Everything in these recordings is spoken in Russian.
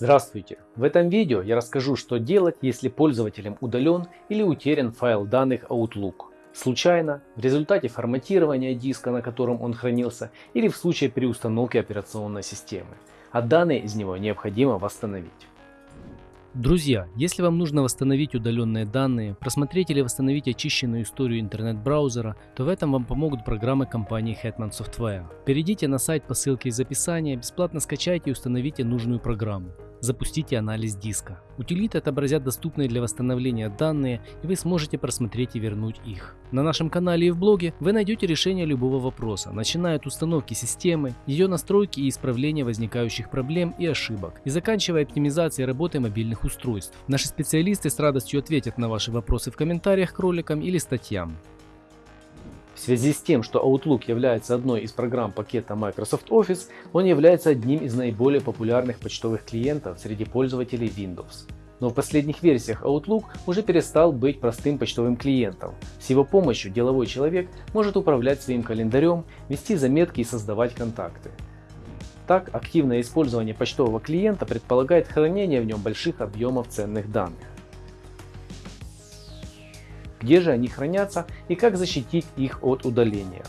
Здравствуйте! В этом видео я расскажу, что делать, если пользователем удален или утерян файл данных Outlook. Случайно, в результате форматирования диска, на котором он хранился, или в случае переустановки операционной системы. А данные из него необходимо восстановить. Друзья, если вам нужно восстановить удаленные данные, просмотреть или восстановить очищенную историю интернет-браузера, то в этом вам помогут программы компании Hetman Software. Перейдите на сайт по ссылке из описания, бесплатно скачайте и установите нужную программу. Запустите анализ диска. Утилиты отобразят доступные для восстановления данные, и вы сможете просмотреть и вернуть их. На нашем канале и в блоге вы найдете решение любого вопроса, начиная от установки системы, ее настройки и исправления возникающих проблем и ошибок, и заканчивая оптимизацией работы мобильных устройств. Наши специалисты с радостью ответят на ваши вопросы в комментариях к роликам или статьям. В связи с тем, что Outlook является одной из программ пакета Microsoft Office, он является одним из наиболее популярных почтовых клиентов среди пользователей Windows. Но в последних версиях Outlook уже перестал быть простым почтовым клиентом. С его помощью деловой человек может управлять своим календарем, вести заметки и создавать контакты. Так, активное использование почтового клиента предполагает хранение в нем больших объемов ценных данных где же они хранятся и как защитить их от удаления.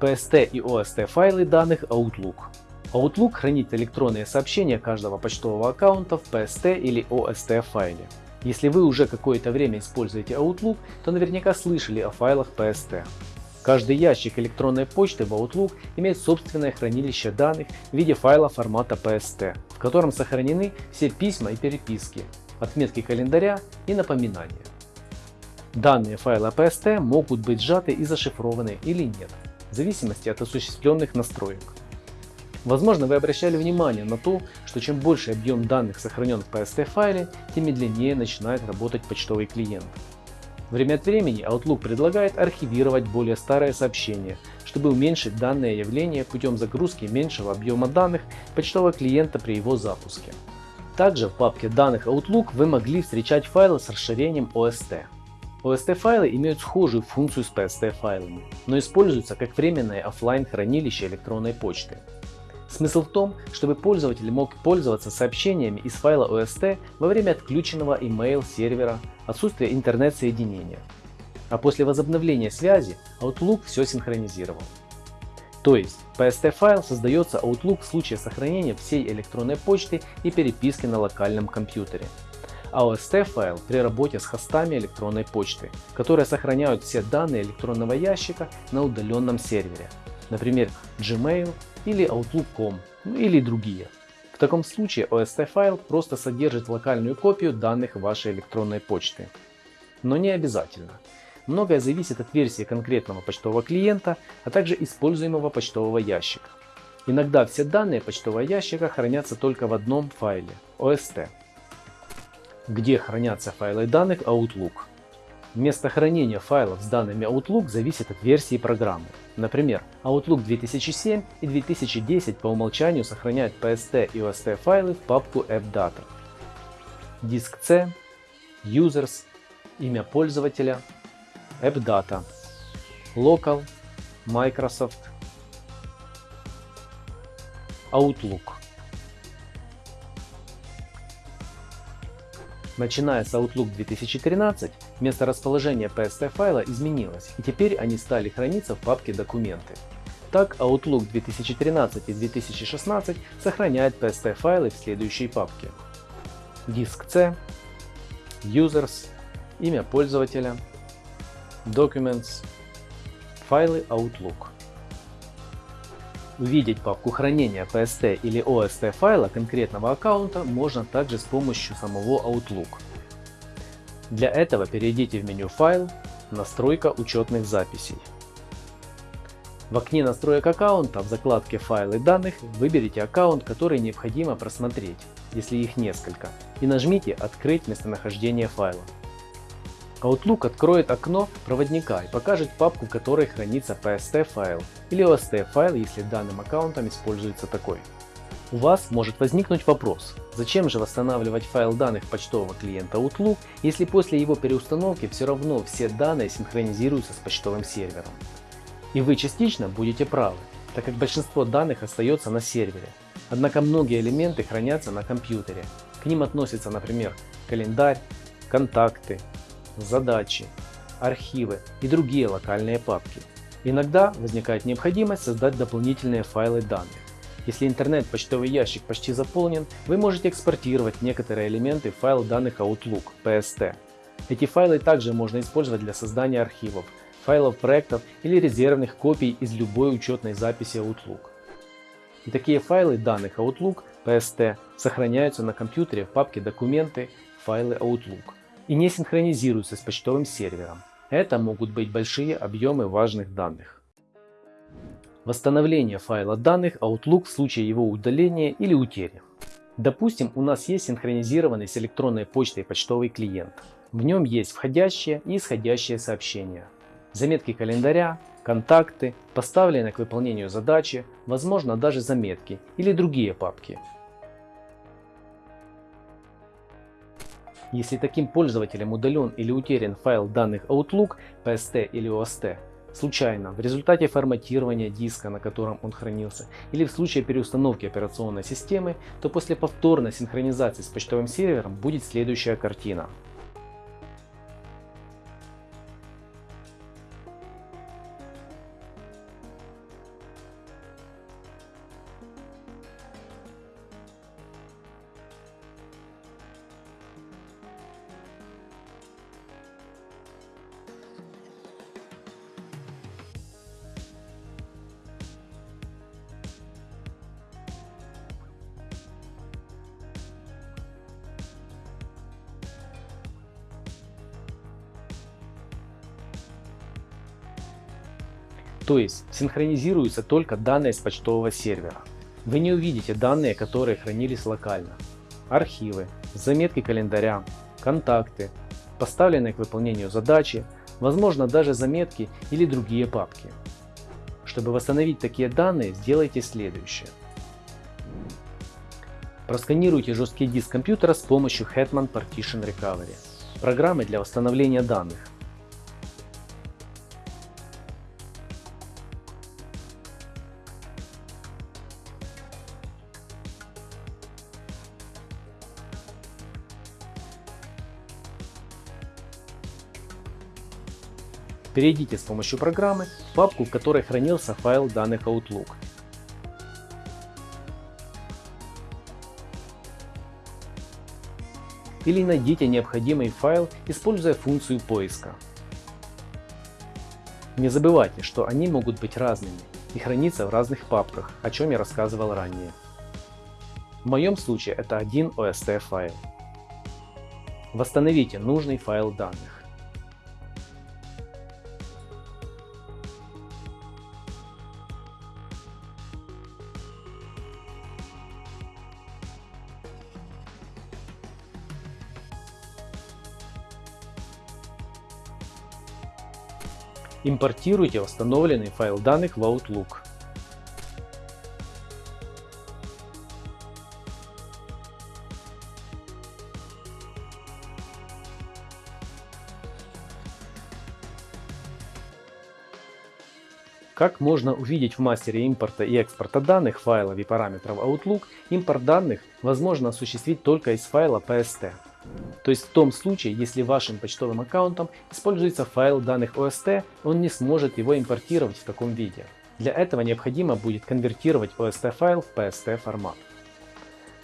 PST и OST файлы данных Outlook. Outlook хранит электронные сообщения каждого почтового аккаунта в PST или OST файле. Если вы уже какое-то время используете Outlook, то наверняка слышали о файлах PST. Каждый ящик электронной почты в Outlook имеет собственное хранилище данных в виде файла формата PST, в котором сохранены все письма и переписки, отметки календаря и напоминания. Данные файла PST могут быть сжаты и зашифрованы или нет, в зависимости от осуществленных настроек. Возможно, вы обращали внимание на то, что чем больше объем данных сохранен в PST файле, тем медленнее начинает работать почтовый клиент. Время от времени Outlook предлагает архивировать более старые сообщения, чтобы уменьшить данное явление путем загрузки меньшего объема данных почтового клиента при его запуске. Также в папке данных Outlook вы могли встречать файлы с расширением OST. OST файлы имеют схожую функцию с PST файлами, но используются как временное офлайн хранилище электронной почты. Смысл в том, чтобы пользователь мог пользоваться сообщениями из файла OST во время отключенного email сервера, отсутствия интернет-соединения. А после возобновления связи Outlook все синхронизировал. То есть PST файл создается Outlook в случае сохранения всей электронной почты и переписки на локальном компьютере. AOST файл при работе с хостами электронной почты, которые сохраняют все данные электронного ящика на удаленном сервере, например Gmail или Outlook.com ну, или другие. В таком случае OST файл просто содержит локальную копию данных вашей электронной почты. Но не обязательно. Многое зависит от версии конкретного почтового клиента, а также используемого почтового ящика. Иногда все данные почтового ящика хранятся только в одном файле – OST где хранятся файлы данных Outlook. Место хранения файлов с данными Outlook зависит от версии программы. Например, Outlook 2007 и 2010 по умолчанию сохраняют PST и OST файлы в папку AppData. Диск C, Users, имя пользователя, AppData, Local, Microsoft, Outlook. Начиная с Outlook 2013, место расположения PST файла изменилось, и теперь они стали храниться в папке «Документы». Так, Outlook 2013 и 2016 сохраняет PST файлы в следующей папке. Диск C, Users, имя пользователя, Documents, файлы Outlook. Увидеть папку хранения PST или OST файла конкретного аккаунта можно также с помощью самого Outlook. Для этого перейдите в меню «Файл», «Настройка учетных записей». В окне настроек аккаунта в закладке «Файлы данных» выберите аккаунт, который необходимо просмотреть, если их несколько, и нажмите «Открыть местонахождение файла». Outlook откроет окно проводника и покажет папку, в которой хранится PST файл или OST файл, если данным аккаунтом используется такой. У вас может возникнуть вопрос, зачем же восстанавливать файл данных почтового клиента Outlook, если после его переустановки все равно все данные синхронизируются с почтовым сервером. И вы частично будете правы, так как большинство данных остается на сервере. Однако многие элементы хранятся на компьютере. К ним относятся, например, календарь, контакты, задачи, архивы и другие локальные папки. Иногда возникает необходимость создать дополнительные файлы данных. Если интернет-почтовый ящик почти заполнен, вы можете экспортировать некоторые элементы в файл данных Outlook PST. Эти файлы также можно использовать для создания архивов, файлов проектов или резервных копий из любой учетной записи Outlook. И такие файлы данных Outlook PST сохраняются на компьютере в папке «Документы», «Файлы Outlook» и не синхронизируются с почтовым сервером. Это могут быть большие объемы важных данных. Восстановление файла данных Outlook в случае его удаления или утери. Допустим, у нас есть синхронизированный с электронной почтой почтовый клиент. В нем есть входящие и исходящие сообщения, заметки календаря, контакты, поставленные к выполнению задачи, возможно даже заметки или другие папки. Если таким пользователем удален или утерян файл данных Outlook, PST или OST, случайно, в результате форматирования диска, на котором он хранился, или в случае переустановки операционной системы, то после повторной синхронизации с почтовым сервером будет следующая картина. То есть синхронизируются только данные с почтового сервера. Вы не увидите данные, которые хранились локально. Архивы, заметки календаря, контакты, поставленные к выполнению задачи, возможно даже заметки или другие папки. Чтобы восстановить такие данные, сделайте следующее. Просканируйте жесткий диск компьютера с помощью Hetman Partition Recovery, программы для восстановления данных. Перейдите с помощью программы в папку, в которой хранился файл данных Outlook. Или найдите необходимый файл, используя функцию поиска. Не забывайте, что они могут быть разными и храниться в разных папках, о чем я рассказывал ранее. В моем случае это один OST файл. Восстановите нужный файл данных. Импортируйте восстановленный файл данных в Outlook. Как можно увидеть в мастере импорта и экспорта данных, файлов и параметров Outlook, импорт данных возможно осуществить только из файла PST. То есть в том случае, если вашим почтовым аккаунтом используется файл данных OST, он не сможет его импортировать в таком виде. Для этого необходимо будет конвертировать OST файл в PST формат.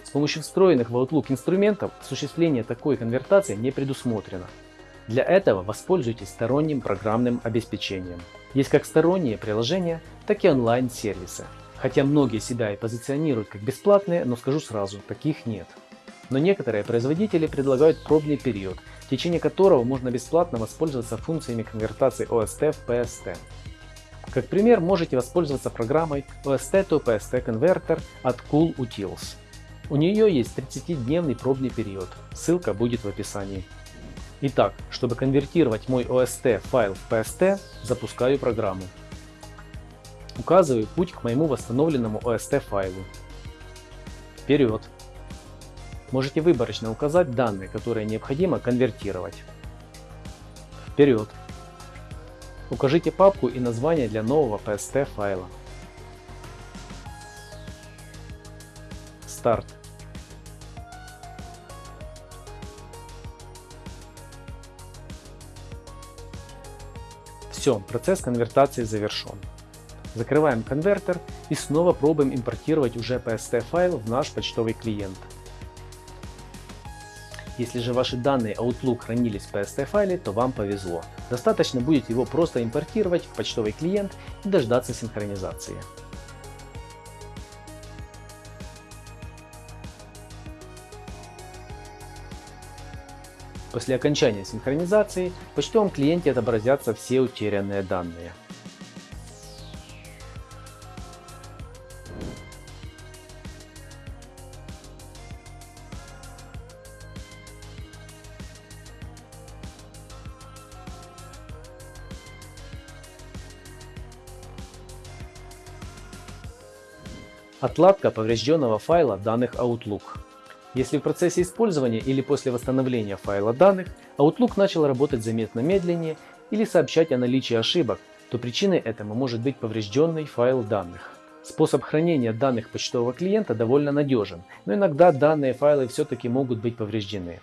С помощью встроенных в Outlook инструментов осуществление такой конвертации не предусмотрено. Для этого воспользуйтесь сторонним программным обеспечением. Есть как сторонние приложения, так и онлайн-сервисы. Хотя многие себя и позиционируют как бесплатные, но скажу сразу, таких нет но некоторые производители предлагают пробный период, в течение которого можно бесплатно воспользоваться функциями конвертации OST в PST. Как пример, можете воспользоваться программой OST to PST Converter от Cool Utils. У нее есть 30-дневный пробный период, ссылка будет в описании. Итак, чтобы конвертировать мой OST файл в PST, запускаю программу. Указываю путь к моему восстановленному OST файлу. Вперед! Можете выборочно указать данные, которые необходимо конвертировать. Вперед! Укажите папку и название для нового PST файла. Старт. Все, процесс конвертации завершен. Закрываем конвертер и снова пробуем импортировать уже PST файл в наш почтовый клиент. Если же ваши данные Outlook хранились в PST файле, то вам повезло. Достаточно будет его просто импортировать в почтовый клиент и дождаться синхронизации. После окончания синхронизации в почтовом клиенте отобразятся все утерянные данные. Отладка поврежденного файла данных Outlook. Если в процессе использования или после восстановления файла данных Outlook начал работать заметно медленнее или сообщать о наличии ошибок, то причиной этому может быть поврежденный файл данных. Способ хранения данных почтового клиента довольно надежен, но иногда данные файлы все-таки могут быть повреждены.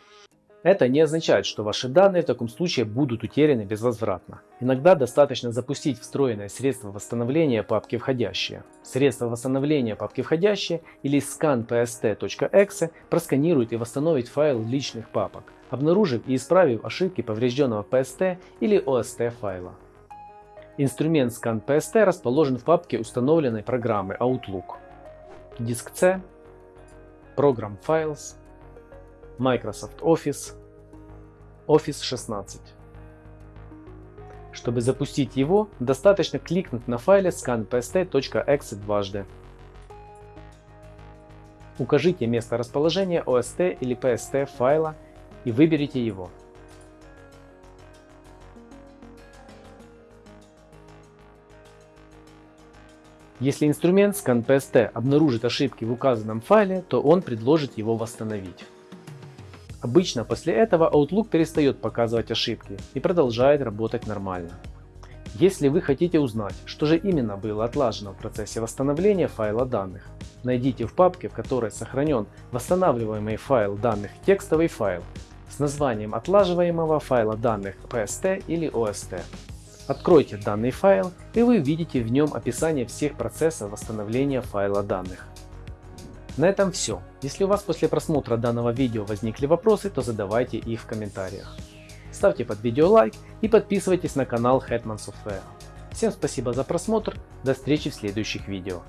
Это не означает, что ваши данные в таком случае будут утеряны безвозвратно. Иногда достаточно запустить встроенное средство восстановления папки входящие. Средство восстановления папки входящие или scanpst.exe просканирует и восстановит файл личных папок, обнаружив и исправив ошибки поврежденного PST или OST файла. Инструмент ScanPST расположен в папке установленной программы Outlook. Диск C, Program Files, Microsoft Office, Office 16. Чтобы запустить его, достаточно кликнуть на файле scanpst.exe дважды. Укажите место расположения OST или PST файла и выберите его. Если инструмент ScanPST обнаружит ошибки в указанном файле, то он предложит его восстановить. Обычно после этого Outlook перестает показывать ошибки и продолжает работать нормально. Если вы хотите узнать, что же именно было отлажено в процессе восстановления файла данных, найдите в папке, в которой сохранен восстанавливаемый файл данных текстовый файл с названием отлаживаемого файла данных PST или OST. Откройте данный файл и вы увидите в нем описание всех процессов восстановления файла данных. На этом все. Если у вас после просмотра данного видео возникли вопросы, то задавайте их в комментариях. Ставьте под видео лайк и подписывайтесь на канал Hetman Software. Всем спасибо за просмотр, до встречи в следующих видео.